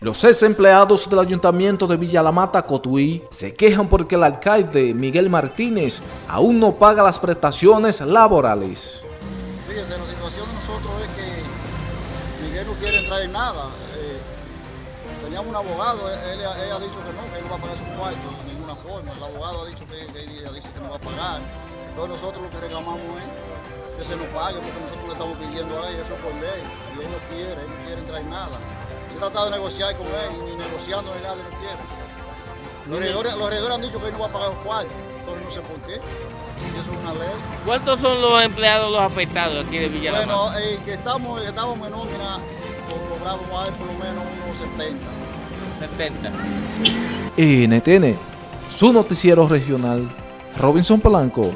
Los ex empleados del Ayuntamiento de Villa La Mata, Cotuí, se quejan porque el alcalde Miguel Martínez aún no paga las prestaciones laborales. Fíjense, la situación de nosotros es que Miguel no quiere entrar en nada. Eh, teníamos un abogado, él, ha dicho que no, que él no va a pagar su cuarto de ninguna forma. El abogado ha dicho que, él dice que no va a pagar. Entonces nosotros lo que reclamamos es que se nos pague, porque nosotros le estamos pidiendo a él, eso por ley, y no quiere, él no quiere entrar en nada. Se ha tratado de negociar con él, ni negociando ni nada, no quiere. Los regidores, los regidores han dicho que él no va a pagar los cuartos, entonces no sé por qué. Si eso es una ley. ¿Cuántos son los empleados, los afectados aquí de Villa? Bueno, eh, que estamos, que estamos en nómina, co- cobramos a ver por lo menos unos 70. 70. NTN, su noticiero regional, Robinson Polanco.